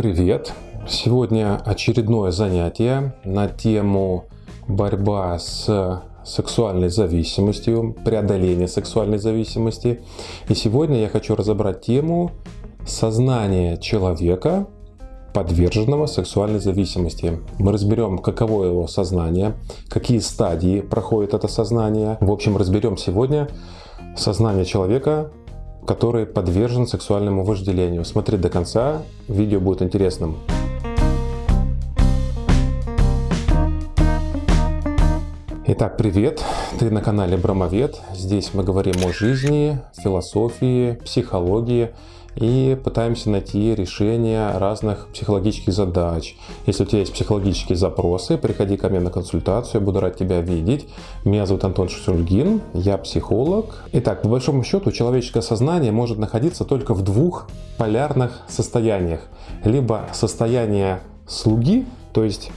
Привет! Сегодня очередное занятие на тему борьба с сексуальной зависимостью, преодоление сексуальной зависимости. И сегодня я хочу разобрать тему сознания человека, подверженного сексуальной зависимости. Мы разберем, каково его сознание, какие стадии проходит это сознание. В общем, разберем сегодня сознание человека, который подвержен сексуальному вожделению. Смотри до конца, видео будет интересным. Итак, привет! Ты на канале Брамовед. Здесь мы говорим о жизни, философии, психологии и пытаемся найти решение разных психологических задач. Если у тебя есть психологические запросы, приходи ко мне на консультацию, я буду рад тебя видеть. Меня зовут Антон Шусюльгин, я психолог. Итак, по большому счету, человеческое сознание может находиться только в двух полярных состояниях. Либо состояние слуги, то есть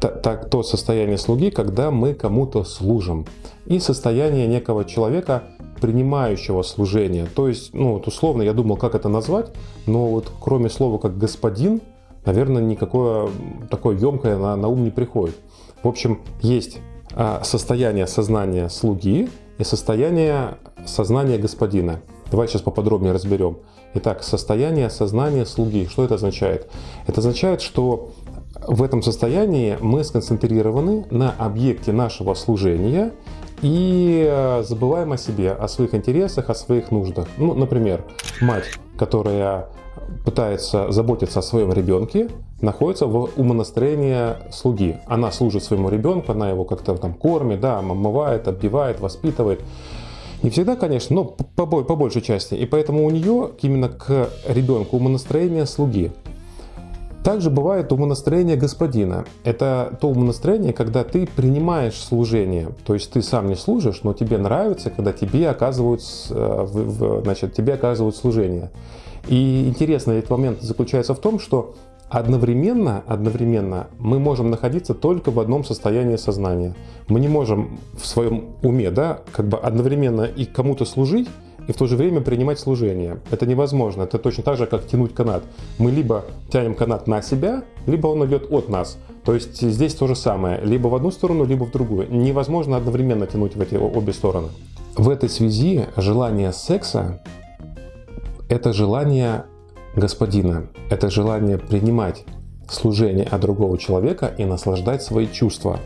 так, то состояние слуги, когда мы кому-то служим, и состояние некого человека, принимающего служение. То есть, ну вот условно, я думал, как это назвать, но вот кроме слова как господин, наверное, никакое такое емкое на, на ум не приходит. В общем, есть а, состояние сознания слуги и состояние сознания господина. Давай сейчас поподробнее разберем. Итак, состояние сознания слуги. Что это означает? Это означает, что в этом состоянии мы сконцентрированы на объекте нашего служения и э, забываем о себе, о своих интересах, о своих нуждах. Ну, например, мать, которая пытается заботиться о своем ребенке, находится в умонастроении слуги. Она служит своему ребенку, она его как-то там кормит, да, омывает, оббивает, воспитывает. Не всегда, конечно, но по, по большей части. И поэтому у нее именно к ребенку умонастроение слуги. Также бывает умонастроение господина. Это то умонастроение, когда ты принимаешь служение. То есть ты сам не служишь, но тебе нравится, когда тебе оказывают, э, значит, тебе оказывают служение. И интересный этот момент заключается в том, что одновременно, одновременно мы можем находиться только в одном состоянии сознания. Мы не можем в своем уме да, как бы одновременно и кому-то служить, и в то же время принимать служение. Это невозможно. Это точно так же, как тянуть канат. Мы либо тянем канат на себя, либо он идет от нас. То есть здесь то же самое. Либо в одну сторону, либо в другую. Невозможно одновременно тянуть в эти обе стороны. В этой связи желание секса – это желание господина. Это желание принимать служение от другого человека и наслаждать свои чувства.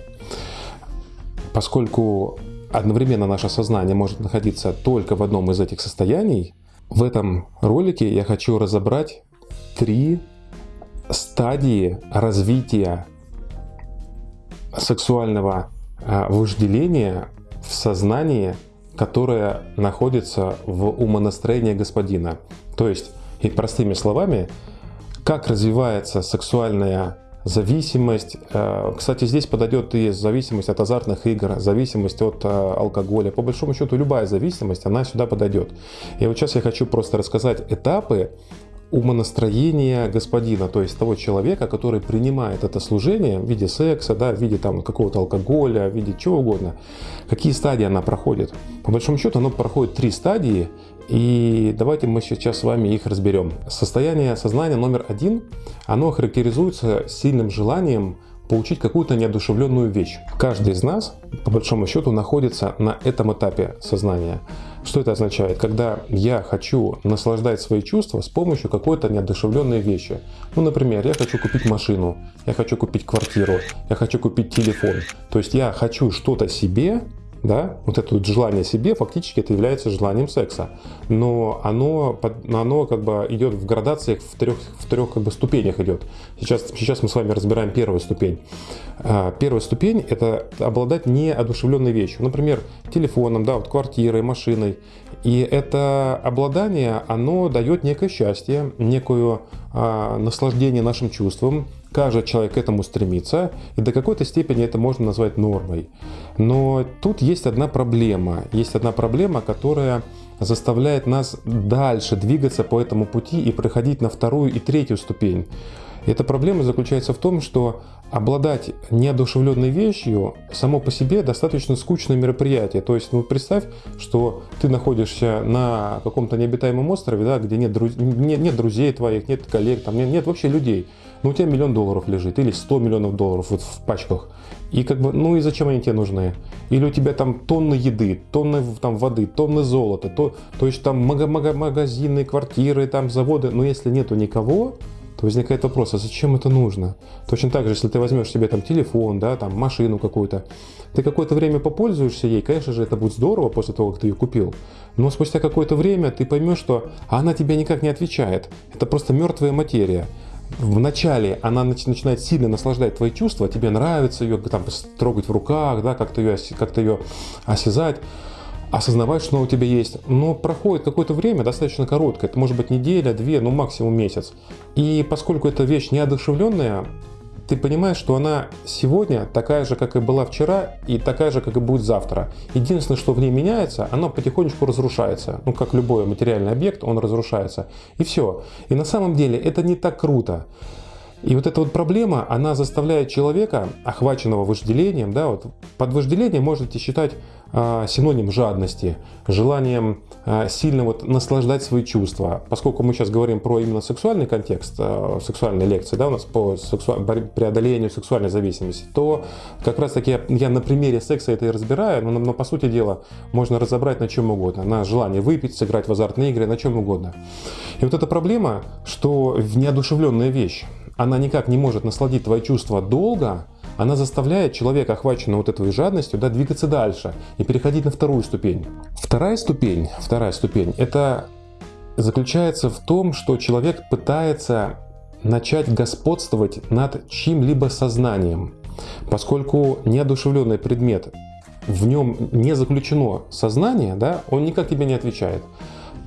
Поскольку одновременно наше сознание может находиться только в одном из этих состояний, в этом ролике я хочу разобрать три стадии развития сексуального а, вожделения в сознании, которое находится в умонастроении господина. То есть, и простыми словами, как развивается сексуальная зависимость. Э, кстати, здесь подойдет и зависимость от азартных игр, зависимость от э, алкоголя. По большому счету, любая зависимость, она сюда подойдет. И вот сейчас я хочу просто рассказать этапы умонастроения господина, то есть того человека, который принимает это служение в виде секса, да, в виде там какого-то алкоголя, в виде чего угодно. Какие стадии она проходит? По большому счету, оно проходит три стадии, и давайте мы сейчас с вами их разберем. Состояние сознания номер один, оно характеризуется сильным желанием получить какую-то неодушевленную вещь. Каждый из нас, по большому счету, находится на этом этапе сознания. Что это означает? Когда я хочу наслаждать свои чувства с помощью какой-то неодушевленной вещи. Ну, например, я хочу купить машину, я хочу купить квартиру, я хочу купить телефон. То есть я хочу что-то себе, да, вот это вот желание себе, фактически это является желанием секса. Но оно, оно как бы идет в градациях, в трех, в трех как бы ступенях идет. Сейчас, сейчас мы с вами разбираем первую ступень. А, первая ступень – это обладать неодушевленной вещью. Например, телефоном, да, вот квартирой, машиной. И это обладание, оно дает некое счастье, некое а, наслаждение нашим чувствам, Каждый человек к этому стремится, и до какой-то степени это можно назвать нормой. Но тут есть одна проблема. Есть одна проблема, которая заставляет нас дальше двигаться по этому пути и проходить на вторую и третью ступень. Эта проблема заключается в том, что обладать неодушевленной вещью само по себе достаточно скучное мероприятие. То есть, ну, представь, что ты находишься на каком-то необитаемом острове, да, где нет, друз... нет, нет друзей твоих, нет коллег, там нет, нет вообще людей. Но у тебя миллион долларов лежит или 100 миллионов долларов вот в пачках. И как бы, ну и зачем они тебе нужны? Или у тебя там тонны еды, тонны там воды, тонны золота, то, то есть там магазины, квартиры, там заводы. Но если нету никого, то возникает вопрос, а зачем это нужно? Точно так же, если ты возьмешь себе там телефон, да, там машину какую-то, ты какое-то время попользуешься ей, конечно же, это будет здорово после того, как ты ее купил, но спустя какое-то время ты поймешь, что она тебе никак не отвечает. Это просто мертвая материя. В начале она начинает сильно наслаждать твои чувства, тебе нравится ее там трогать в руках, да, как-то ее, как ее осязать осознавать, что у тебя есть. Но проходит какое-то время, достаточно короткое, это может быть неделя, две, ну максимум месяц. И поскольку эта вещь неодушевленная, ты понимаешь, что она сегодня такая же, как и была вчера, и такая же, как и будет завтра. Единственное, что в ней меняется, она потихонечку разрушается. Ну, как любой материальный объект, он разрушается. И все. И на самом деле это не так круто. И вот эта вот проблема, она заставляет человека, охваченного вожделением, да, вот под вожделением можете считать синоним жадности, желанием а, сильно вот наслаждать свои чувства. Поскольку мы сейчас говорим про именно сексуальный контекст, а, сексуальной лекции, да, у нас по сексу... преодолению сексуальной зависимости, то как раз таки я, я на примере секса это и разбираю, но, но по сути дела можно разобрать на чем угодно, на желание выпить, сыграть в азартные игры, на чем угодно. И вот эта проблема, что неодушевленная вещь, она никак не может насладить твои чувства долго, она заставляет человека, охваченного вот этой жадностью, да, двигаться дальше и переходить на вторую ступень. Вторая ступень, вторая ступень, это заключается в том, что человек пытается начать господствовать над чьим-либо сознанием. Поскольку неодушевленный предмет, в нем не заключено сознание, да, он никак тебе не отвечает,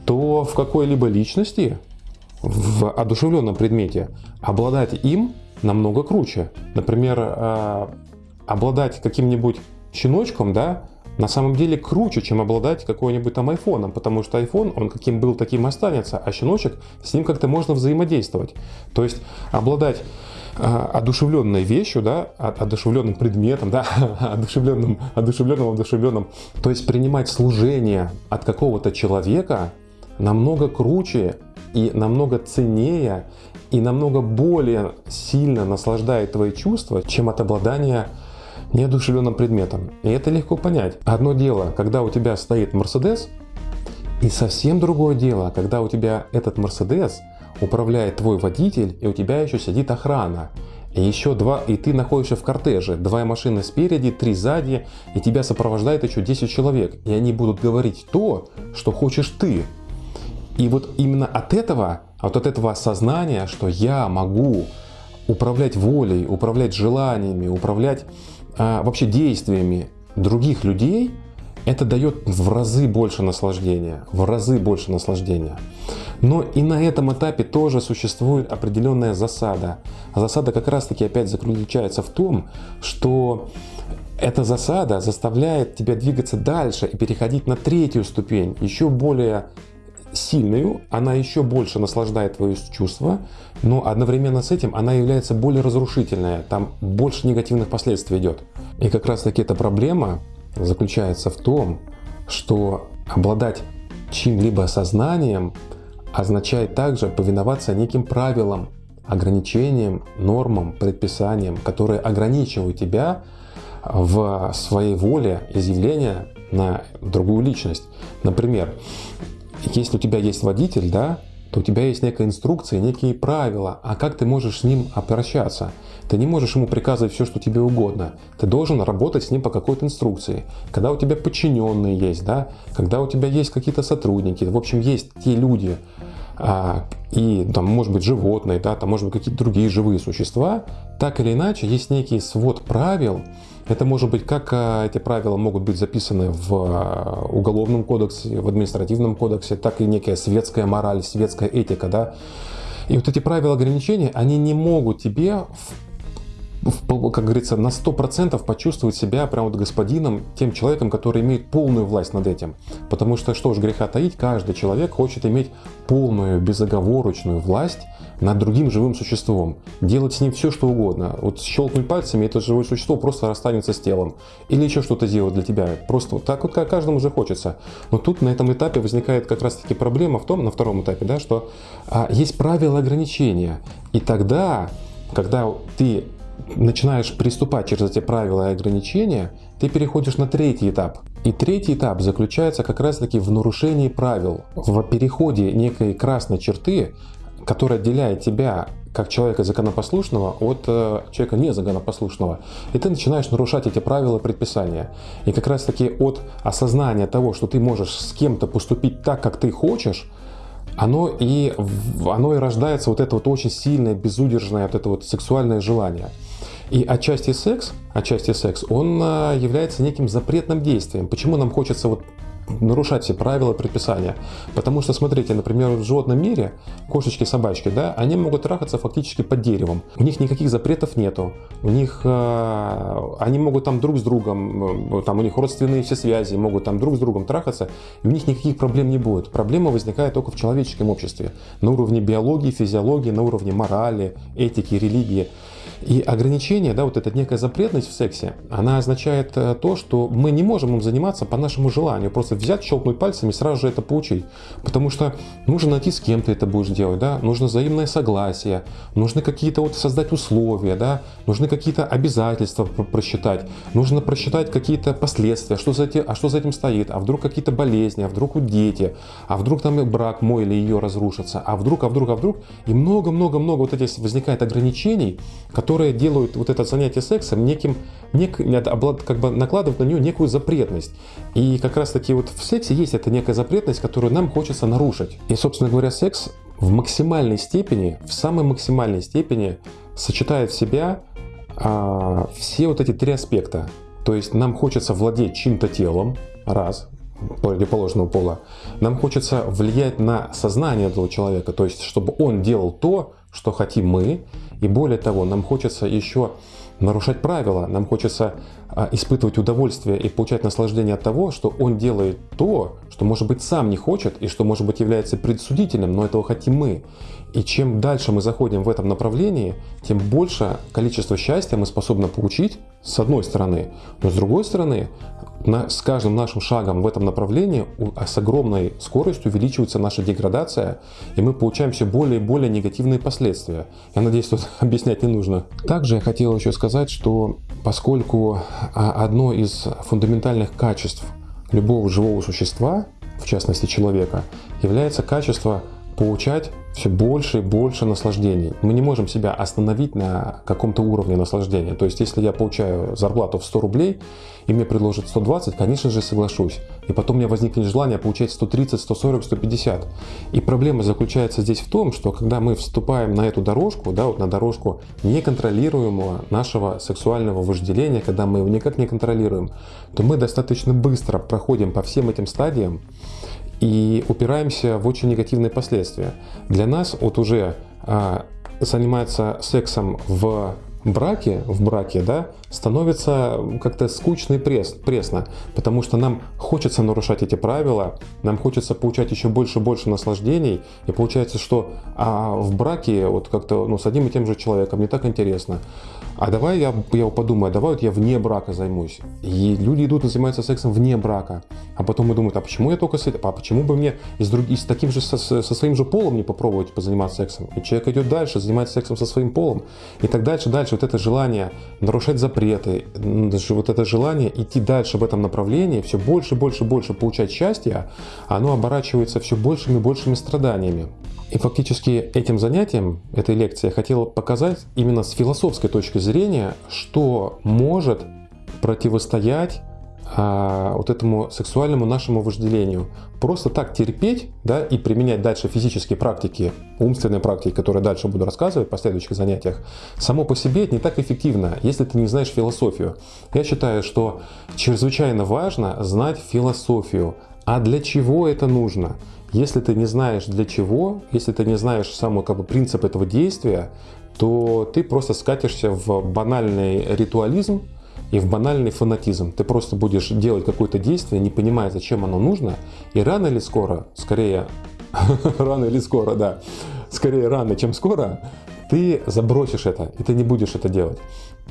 то в какой-либо личности в одушевленном предмете, обладать им намного круче. Например, э, обладать каким-нибудь щеночком, да, на самом деле круче, чем обладать какой-нибудь там айфоном, потому что iPhone, он каким был, таким останется, а щеночек, с ним как-то можно взаимодействовать. То есть обладать э, одушевленной вещью, да, одушевленным предметом, да, одушевленным, одушевленным, одушевленным, то есть принимать служение от какого-то человека намного круче, и намного ценнее и намного более сильно наслаждает твои чувства, чем от обладания неодушевленным предметом. И это легко понять. Одно дело, когда у тебя стоит Мерседес, и совсем другое дело, когда у тебя этот Мерседес управляет твой водитель, и у тебя еще сидит охрана. И еще два, и ты находишься в кортеже, два машины спереди, три сзади, и тебя сопровождает еще 10 человек. И они будут говорить то, что хочешь ты. И вот именно от этого, вот от этого осознания, что я могу управлять волей, управлять желаниями, управлять а, вообще действиями других людей, это дает в разы больше наслаждения, в разы больше наслаждения. Но и на этом этапе тоже существует определенная засада. засада как раз таки опять заключается в том, что эта засада заставляет тебя двигаться дальше и переходить на третью ступень, еще более сильную, она еще больше наслаждает твои чувства, но одновременно с этим она является более разрушительная, там больше негативных последствий идет. И как раз таки эта проблема заключается в том, что обладать чьим-либо сознанием означает также повиноваться неким правилам, ограничениям, нормам, предписаниям, которые ограничивают тебя в своей воле изъявления на другую личность. Например, если у тебя есть водитель, да, то у тебя есть некая инструкция, некие правила, а как ты можешь с ним обращаться. Ты не можешь ему приказывать все, что тебе угодно. Ты должен работать с ним по какой-то инструкции. Когда у тебя подчиненные есть, да, когда у тебя есть какие-то сотрудники, в общем, есть те люди, а, и там может быть животные, да, там может быть какие-то другие живые существа, так или иначе есть некий свод правил, это может быть как а, эти правила могут быть записаны в а, уголовном кодексе, в административном кодексе, так и некая светская мораль, светская этика. Да? И вот эти правила ограничения, они не могут тебе как говорится, на 100% почувствовать себя прям вот господином, тем человеком, который имеет полную власть над этим. Потому что, что ж греха таить, каждый человек хочет иметь полную, безоговорочную власть над другим живым существом. Делать с ним все, что угодно. Вот щелкнуть пальцами, это живое существо просто расстанется с телом. Или еще что-то сделать для тебя. Просто так вот как каждому же хочется. Но тут на этом этапе возникает как раз таки проблема в том, на втором этапе, да, что а, есть правила ограничения. И тогда, когда ты начинаешь приступать через эти правила и ограничения, ты переходишь на третий этап. И третий этап заключается как раз таки в нарушении правил, в переходе некой красной черты, которая отделяет тебя как человека законопослушного от э, человека незаконопослушного. И ты начинаешь нарушать эти правила предписания. И как раз таки от осознания того, что ты можешь с кем-то поступить так, как ты хочешь, оно и, оно и рождается вот это вот очень сильное, безудержное, вот это вот сексуальное желание. И отчасти секс, отчасти секс, он а, является неким запретным действием. Почему нам хочется вот нарушать все правила предписания. Потому что, смотрите, например, в животном мире кошечки, собачки, да, они могут трахаться фактически под деревом. У них никаких запретов нету. У них, э, они могут там друг с другом, э, там у них родственные все связи, могут там друг с другом трахаться, и у них никаких проблем не будет. Проблема возникает только в человеческом обществе. На уровне биологии, физиологии, на уровне морали, этики, религии. И ограничение, да, вот эта некая запретность в сексе, она означает э, то, что мы не можем им заниматься по нашему желанию. Просто взять, щелкнуть пальцами и сразу же это получить. Потому что нужно найти, с кем ты это будешь делать, да, нужно взаимное согласие, нужны какие-то вот создать условия, да, нужны какие-то обязательства просчитать, нужно просчитать какие-то последствия, что за этим, а что за этим стоит, а вдруг какие-то болезни, а вдруг у дети, а вдруг там брак мой или ее разрушится, а вдруг, а вдруг, а вдруг, и много-много-много вот этих возникает ограничений, которые делают вот это занятие сексом неким, нек, как бы накладывают на нее некую запретность. И как раз таки вот в сексе есть эта некая запретность, которую нам хочется нарушить. И, собственно говоря, секс в максимальной степени, в самой максимальной степени сочетает в себя а, все вот эти три аспекта. То есть нам хочется владеть чьим-то телом, раз, противоположного пола. Нам хочется влиять на сознание этого человека, то есть чтобы он делал то, что хотим мы. И более того, нам хочется еще нарушать правила, нам хочется испытывать удовольствие и получать наслаждение от того, что он делает то, что может быть сам не хочет и что может быть является предсудительным, но этого хотим мы. И чем дальше мы заходим в этом направлении, тем больше количество счастья мы способны получить с одной стороны. Но с другой стороны, на, с каждым нашим шагом в этом направлении а с огромной скоростью увеличивается наша деградация, и мы получаем все более и более негативные последствия. Я надеюсь, тут объяснять не нужно. Также я хотел еще сказать, что поскольку а, одно из фундаментальных качеств любого живого существа, в частности человека, является качество получать все больше и больше наслаждений. Мы не можем себя остановить на каком-то уровне наслаждения. То есть, если я получаю зарплату в 100 рублей, и мне предложат 120, конечно же, соглашусь. И потом у меня возникнет желание получать 130, 140, 150. И проблема заключается здесь в том, что когда мы вступаем на эту дорожку, да, вот на дорожку неконтролируемого нашего сексуального вожделения, когда мы его никак не контролируем, то мы достаточно быстро проходим по всем этим стадиям, и упираемся в очень негативные последствия. Для нас вот уже а, заниматься сексом в браке, в браке, да, становится как-то скучно и пресс, пресно, потому что нам хочется нарушать эти правила, нам хочется получать еще больше и больше наслаждений, и получается, что а в браке вот как-то ну, с одним и тем же человеком не так интересно. А давай я, я подумаю, а давай вот я вне брака займусь. И люди идут и занимаются сексом вне брака. А потом мы думают, а почему я только с этим? А почему бы мне и с, друг, и с таким же, со, со своим же полом не попробовать позаниматься сексом? И человек идет дальше, занимается сексом со своим полом. И так дальше, дальше. Вот это желание нарушать запреты, вот это желание идти дальше в этом направлении, все больше, больше, больше получать счастье, оно оборачивается все большими большими страданиями. И фактически этим занятием, этой лекцией, я хотел показать именно с философской точки зрения, что может противостоять а, вот этому сексуальному нашему вожделению. Просто так терпеть да, и применять дальше физические практики, умственные практики, которые дальше буду рассказывать в последующих занятиях, само по себе это не так эффективно, если ты не знаешь философию. Я считаю, что чрезвычайно важно знать философию. А для чего это нужно? Если ты не знаешь для чего, если ты не знаешь самый как бы, принцип этого действия, то ты просто скатишься в банальный ритуализм и в банальный фанатизм. Ты просто будешь делать какое-то действие, не понимая, зачем оно нужно, и рано или скоро, скорее, рано или скоро, да, скорее рано, чем скоро, ты забросишь это, и ты не будешь это делать.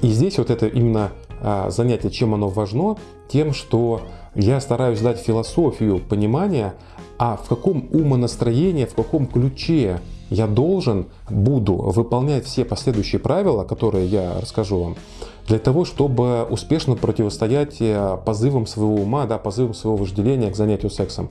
И здесь вот это именно а, занятие, чем оно важно, тем, что я стараюсь дать философию понимания, а в каком умонастроении, в каком ключе я должен, буду выполнять все последующие правила, которые я расскажу вам, для того, чтобы успешно противостоять э, позывам своего ума, да, позывам своего вожделения к занятию сексом.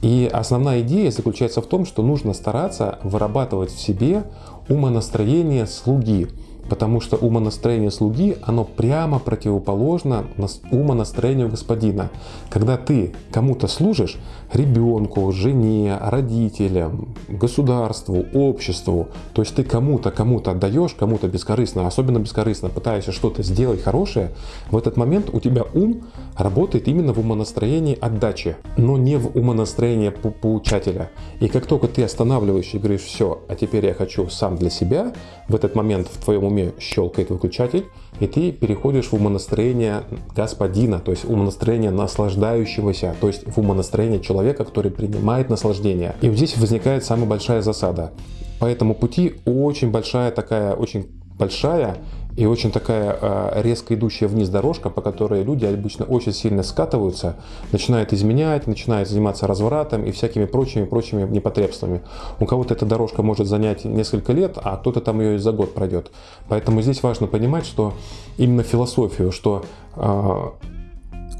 И основная идея заключается в том, что нужно стараться вырабатывать в себе умонастроение слуги. Потому что умонастроение слуги, оно прямо противоположно умонастроению господина. Когда ты кому-то служишь, ребенку, жене, родителям, государству, обществу, то есть ты кому-то, кому-то отдаешь, кому-то бескорыстно, особенно бескорыстно пытаешься что-то сделать хорошее, в этот момент у тебя ум работает именно в умонастроении отдачи, но не в умонастроении получателя. И как только ты останавливаешь и говоришь, все, а теперь я хочу сам для себя, в этот момент в твоем уме щелкает выключатель, и ты переходишь в умонастроение господина, то есть умонастроение наслаждающегося, то есть в умонастроение человека, который принимает наслаждение. И вот здесь возникает самая большая засада. По этому пути очень большая такая, очень большая и очень такая э, резко идущая вниз дорожка, по которой люди обычно очень сильно скатываются, начинают изменять, начинают заниматься развратом и всякими прочими прочими непотребствами. У кого-то эта дорожка может занять несколько лет, а кто-то там ее и за год пройдет. Поэтому здесь важно понимать, что именно философию, что э,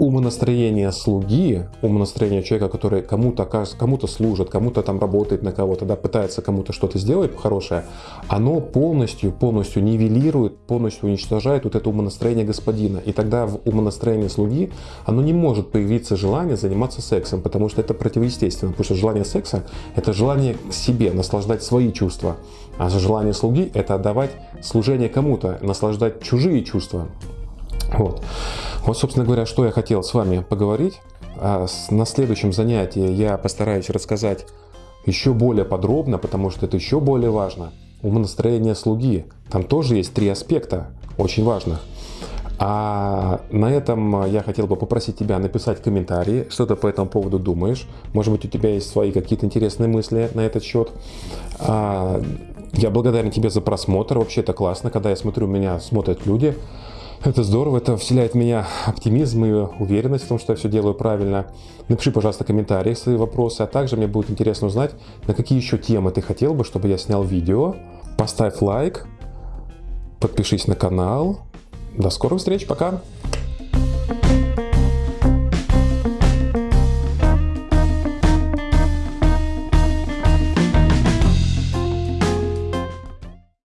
умонастроение слуги, умонастроение человека, который кому-то кому-то служит, кому-то там работает на кого-то, да, пытается кому-то что-то сделать хорошее, оно полностью, полностью нивелирует, полностью уничтожает вот это умонастроение господина. И тогда в умонастроении слуги оно не может появиться желание заниматься сексом, потому что это противоестественно, потому что желание секса – это желание себе, наслаждать свои чувства. А желание слуги – это отдавать служение кому-то, наслаждать чужие чувства. Вот. вот, собственно говоря, что я хотел с вами поговорить. А на следующем занятии я постараюсь рассказать еще более подробно, потому что это еще более важно. Умонастроение слуги. Там тоже есть три аспекта, очень важных. А на этом я хотел бы попросить тебя написать комментарии, что ты по этому поводу думаешь. Может быть, у тебя есть свои какие-то интересные мысли на этот счет. А, я благодарен тебе за просмотр. Вообще это классно, когда я смотрю, меня смотрят люди. Это здорово, это вселяет в меня оптимизм и уверенность в том, что я все делаю правильно. Напиши, пожалуйста, комментарии, свои вопросы, а также мне будет интересно узнать, на какие еще темы ты хотел бы, чтобы я снял видео. Поставь лайк, подпишись на канал. До скорых встреч, пока!